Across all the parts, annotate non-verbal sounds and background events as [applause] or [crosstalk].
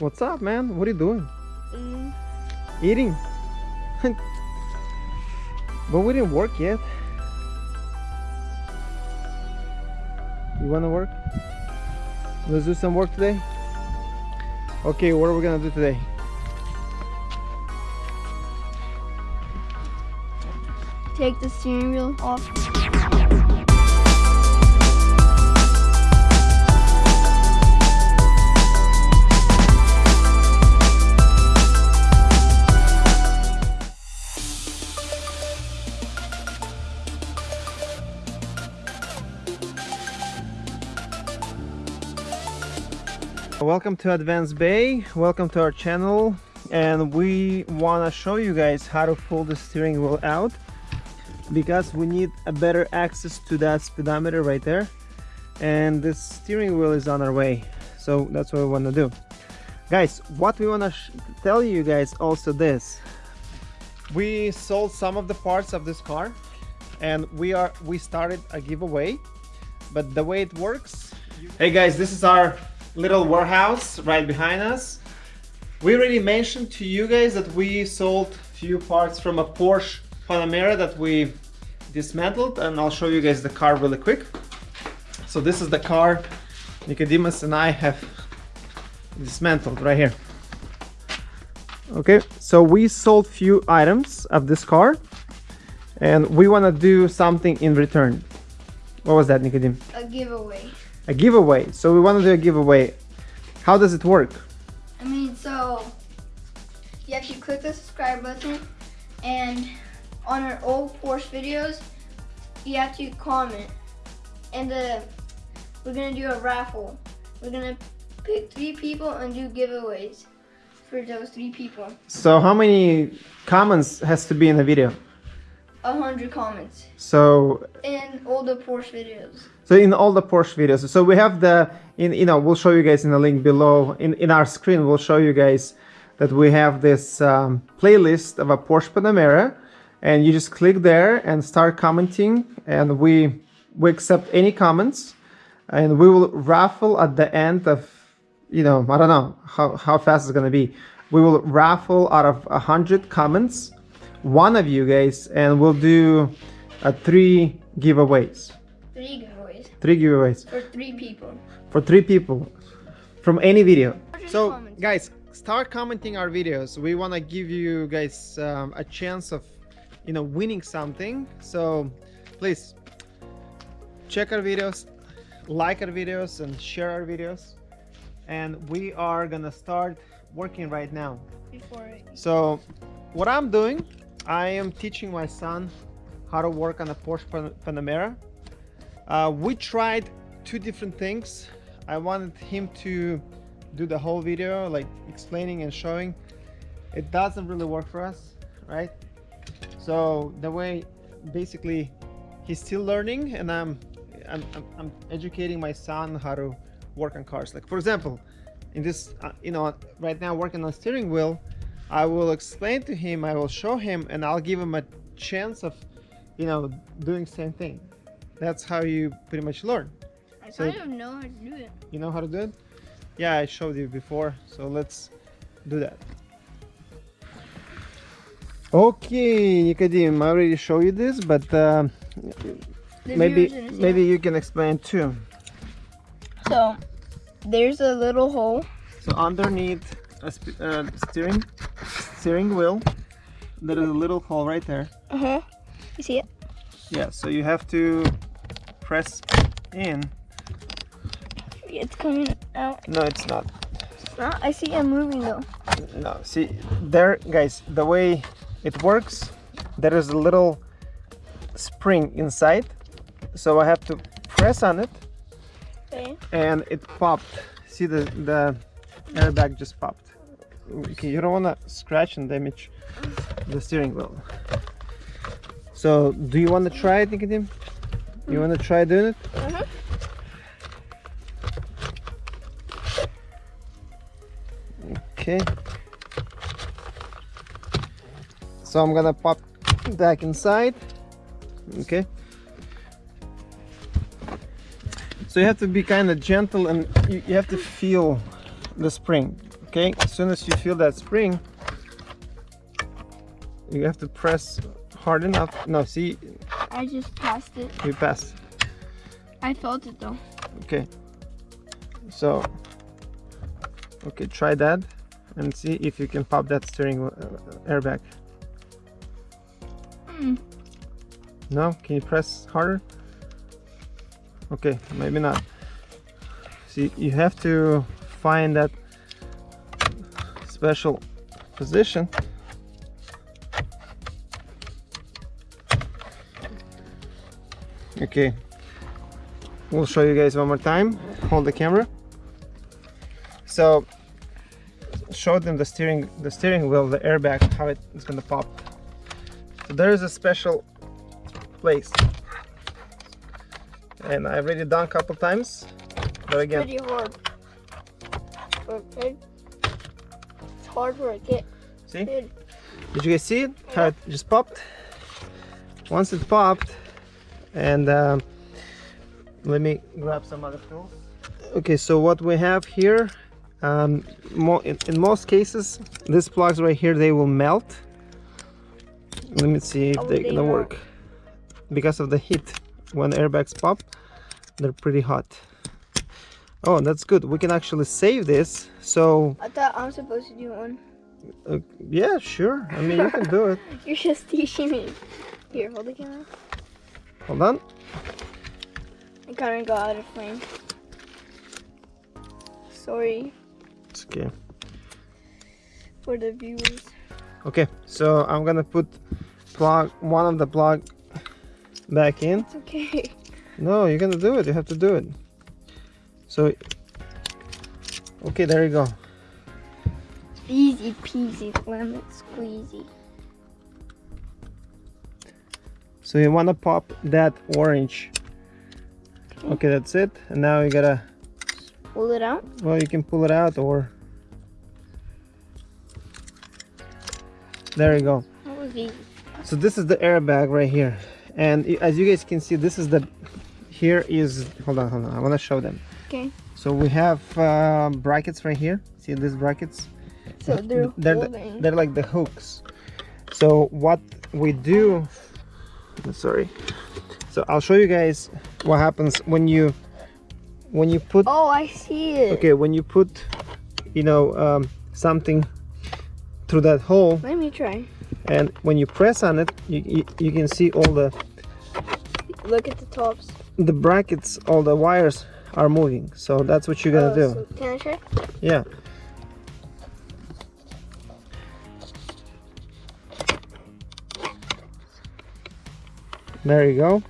What's up, man? What are you doing? Mm, Eating? [laughs] but we didn't work yet. You wanna work? Let's do some work today? Okay, what are we gonna do today? take the steering wheel off. Welcome to Advanced Bay. Welcome to our channel. And we wanna show you guys how to pull the steering wheel out because we need a better access to that speedometer right there and the steering wheel is on our way so that's what we want to do guys what we want to tell you guys also this we sold some of the parts of this car and we are we started a giveaway but the way it works hey guys this is our little warehouse right behind us we already mentioned to you guys that we sold few parts from a Porsche Panamera that we dismantled and I'll show you guys the car really quick. So this is the car Nicodemus and I have dismantled right here. Okay, so we sold few items of this car and we want to do something in return. What was that, Nicodemus? A giveaway. A giveaway. So we want to do a giveaway. How does it work? I mean, so you have to click the subscribe button and on our old Porsche videos, you have to comment. And uh, we're gonna do a raffle. We're gonna pick three people and do giveaways for those three people. So how many comments has to be in the video? A hundred comments So in all the Porsche videos. So in all the Porsche videos, so we have the, in you know, we'll show you guys in the link below. In in our screen, we'll show you guys that we have this um, playlist of a Porsche Panamera, and you just click there and start commenting, and we we accept any comments, and we will raffle at the end of, you know, I don't know how how fast it's gonna be. We will raffle out of a hundred comments, one of you guys, and we'll do uh, three giveaways. Three giveaways Three giveaways for three people. for three people from any video. So comments. guys, start commenting our videos. We want to give you guys um, a chance of, you know, winning something. So please check our videos, like our videos and share our videos. And we are gonna start working right now. Before it. So what I'm doing, I am teaching my son how to work on a Porsche Pan- Panamera. Uh, we tried two different things. I wanted him to do the whole video, like explaining and showing. It doesn't really work for us, right? So the way, basically, he's still learning, and I'm, I'm, I'm, educating my son how to work on cars. Like for example, in this, uh, you know, right now working on steering wheel, I will explain to him, I will show him, and I'll give him a chance of, you know, doing same thing. That's how you pretty much learn. I So- kind of know how to do it. You know how to do it? Yeah, I showed you before, so let's do that. Okay, Nicodim, I already showed you this, but uh, maybe maybe you can explain too. So there's a little hole. So underneath a sp- uh, steering steering wheel, there is a little hole right there. Uh huh. You see it? Yeah, so you have to press in. It's coming out. No, it's not. Uh, I see it moving though. No, see there, guys. The way it works, there is a little spring inside, so I have to press on it, Okay. and it popped. See the the airbag just popped. Okay, you don't wanna scratch and damage the steering wheel. So, do you wanna try it, Nicodim? You wanna try doing it? Okay. So I'm gonna pop back inside. Okay. So you have to be kind of gentle and you, you have to feel the spring okay as soon as you feel that spring you have to press hard enough. No see? I just passed it. you passed I felt it though. okay. So okay try that and see if you can pop that steering uh, airbag Mm. no? Can you press harder? Okay maybe not. See you have to find that special position. Okay. We'll show you guys one more time. Hold the camera. So show them the steering the steering wheel the airbag how it is going to pop. So there is a special place. And I've already done a couple times but again. Pretty hard. Okay. Hard work. It. see? did. You guys see it? How it just popped? Once it popped and um, let me grab some other tools. Okay so what we have here um, mo in, in most cases these plugs right here they will melt. Let me see if Oh, they're they gonna work. Because of the heat when airbags pop they're pretty hot oh that's good we can actually save this so I thought I'm supposed to do one. uh, yeah sure i mean you can do it [laughs] You're just teaching me. Here, hold the camera. hold on I kind of got out of frame. Sorry it's okay for the viewers. okay so i'm gonna put plug one of the plug back in It's okay. [laughs] no you're gonna do it you have to do it so okay there you go. Easy peasy lemon squeezy. so you want to pop that orange. Okay. That's it. And now you gotta Pull it out. well you can pull it out or there you go. That was easy. so this is the airbag right here. And as you guys can see this is the here is hold on hold on. I want to show them Okay. so we have uh, brackets right here see these brackets So they're, they're, the- they're like the hooks so what we do sorry so i'll show you guys what happens when you when you put oh, I see it. okay when you put you know um, something through that hole Let me try. and when you press on it you, you, you can see all the Look at the tops. the brackets all the wires are moving. So that's what you're gonna Oh, do. so- can I try? yeah. There you go.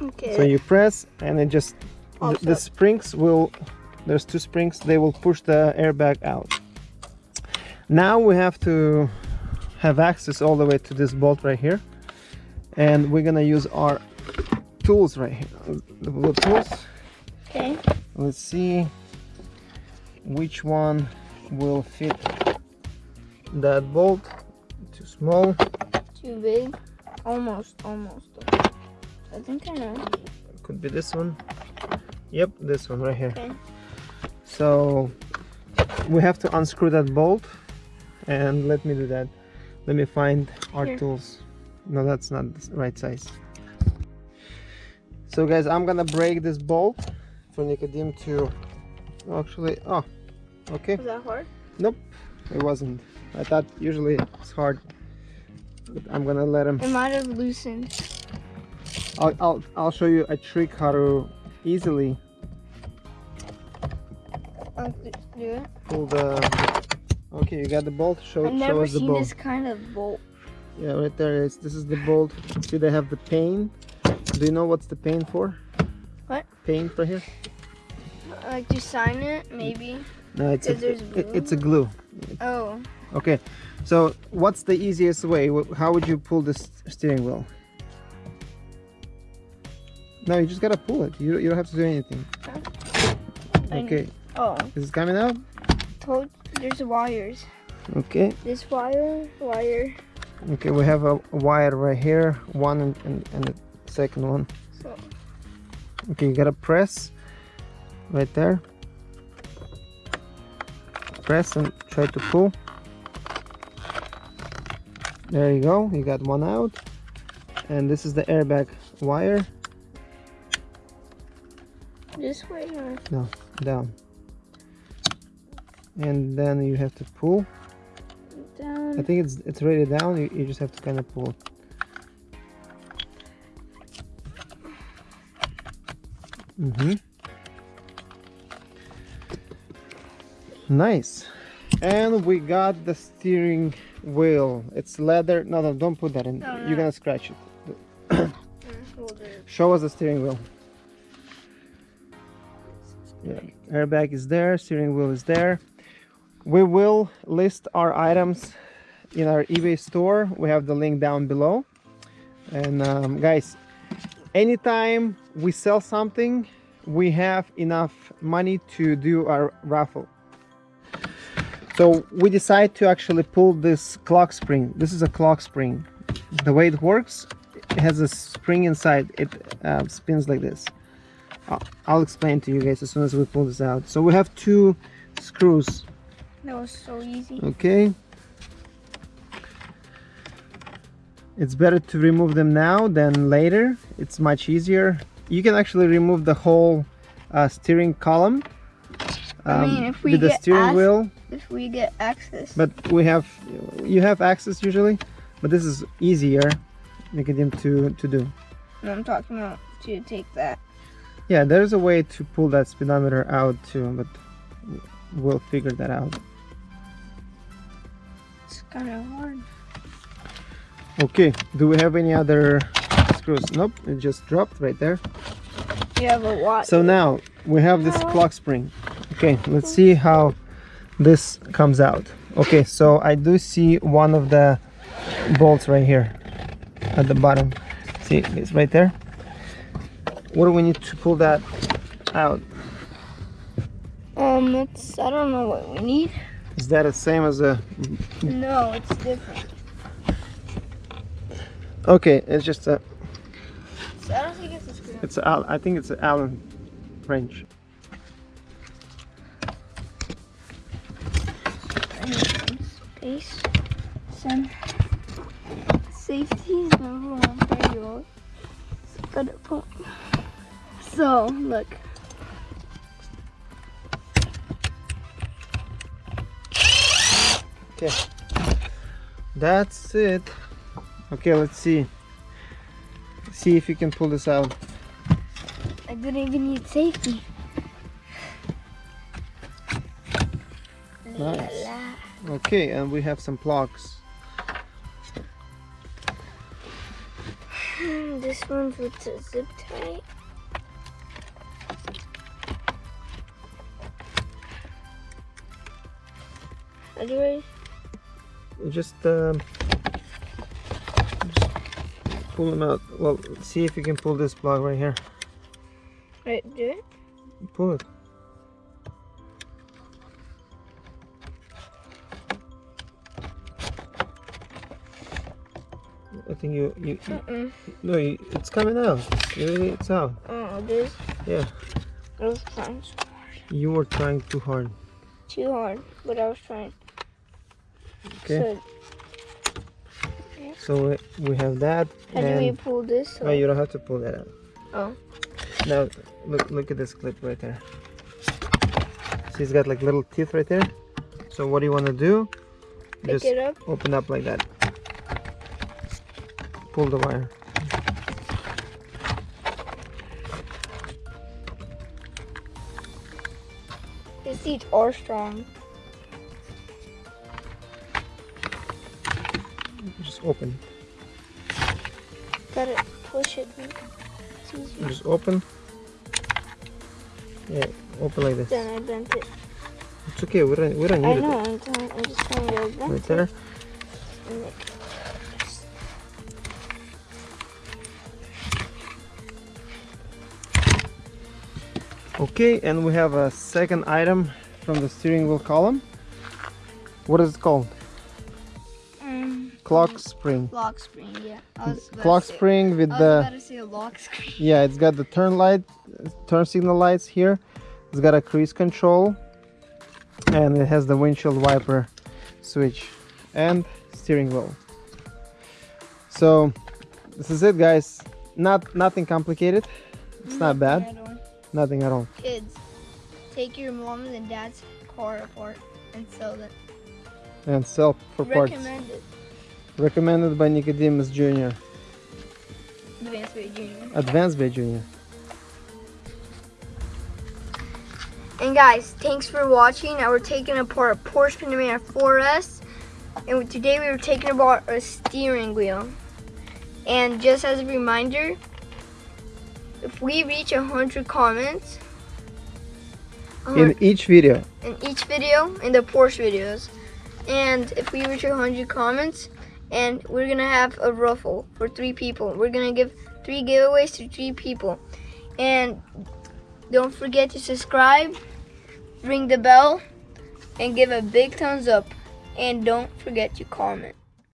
Okay. so you press and it just the, the springs will there's two springs they will push the airbag out. Now we have to have access all the way to this bolt right here. And we're gonna use our tools right here. The tools okay. let's see which one will fit that bolt too small Too big. Almost. Almost. I think I know. could be this one yep this one right here Okay. so we have to unscrew that bolt and let me do that let me find our Here. tools no that's not the right size so guys i'm gonna break this bolt for Nicodim to actually oh okay. Was that hard? nope it wasn't. I thought usually it's hard but i'm gonna let him. It might have loosened. I'll, I'll, I'll show you a trick how to easily I'll do pull the okay you got the bolt? Show, I've show never us the seen bolt. this kind of bolt. yeah right there is this is the bolt. See they have the pain. Do you know what's the pain for What? pain for here Like to sign it, maybe. no it's a, it- it's a glue Oh. okay so what's the easiest way how would you pull this steering wheel no you just gotta pull it you, you don't have to do anything okay Oh. is it coming out Told there's wires. okay This wire, wire. okay we have a, a wire right here one and, and, and the second one So okay you gotta press right there press and try to pull. There you go, you got one out. And this is the airbag wire. This way or No, down. And then you have to pull. down. I think it's it's already down. You, you just have to kind of pull. Mm-hmm. Nice. And we got the steering wheel. It's leather. No, no, don't put that in. No, no. You're gonna scratch it. Hold it. Show us the steering wheel. Yeah, airbag is there, steering wheel is there. We will list our items in our eBay store. We have the link down below. And um, guys, anytime we sell something, we have enough money to do our raffle. So we decide to actually pull this clock spring. This is a clock spring. The way it works, it has a spring inside. It uh, spins like this. I'll- I'll explain to you guys as soon as we pull this out. So we have two screws, That was so easy. okay? It's better to remove them now than later. It's much easier. You can actually remove the whole uh, steering column I mean, um, if we with the get steering wheel. If we get access. But we have, you have access usually, but this is easier, Nicodim, to, to do. No, I'm talking about to take that. Yeah, there's a way to pull that speedometer out too, but we'll figure that out. It's kind of hard. Okay, do we have any other screws? Nope, it just dropped right there. You have a watch. So now we have this clock spring. Okay, let's see how this comes out. Okay, so I do see one of the bolts right here at the bottom. See, it's right there. What do we need to pull that out? Um, it's I don't know what we need. Is that the same as a No, it's different. Okay, it's just a So I don't think it's a screw. it's a, I think it's an Allen wrench. Some space. Some safety is number one priority. Got it. Put. So look. Okay. That's it. Okay, let's see. See if you can pull this out. I didn't even need safety. Nice. Okay, and we have some plugs. [sighs] This one's with the zip tie. How do I? Just, um, just pull them out. Well, see if you can pull this plug right here. Right, do it? Pull it. I think you, you, you Mm-mm. no, you, it's coming out. Really, It's out. Oh, this. Yeah, I was trying so you were trying too hard. too hard, but I was trying. Okay. So, So we, have that, how do we pull this? no, you don't have to pull that out. Oh. Now look, look at this clip right there. See, it's got like little teeth right there. So what do you want to do? Pick Just it up. open up like that. Pull the wire. The seats are strong. Open. Gotta push it. It's easier. Just open. Yeah, open like this. Then I bent it. It's okay. We don't we don't I need know. it. I'm, I'm just trying to bend Right it. there. It- Okay, and we have a second item from the steering wheel column. What is it called? Um, Clock spring. lock spring. Yeah. I was about Clock spring with I was the about to say a lock screen. yeah it's got the turn light turn signal lights here it's got a cruise control and it has the windshield wiper switch and steering wheel so this is it guys not nothing complicated it's not bad Nothing at all. nothing at all Kids, take your mom's and dad's car apart and sell it. and sell for parts Recommended. Recommended by Nicodemus Jr. Advanced Bay Junior. Advanced Bay Jr. And guys, thanks for watching. Now we're taking apart a Porsche Panamera 4S. And today we were taking apart a steering wheel. And just as a reminder, if we reach 100 comments in each video in each video, in the Porsche videos, and if we reach 100 comments, and we're gonna have a raffle for three people. We're gonna give three giveaways to three people. And don't forget to subscribe, ring the bell, and give a big thumbs up. And don't forget to comment.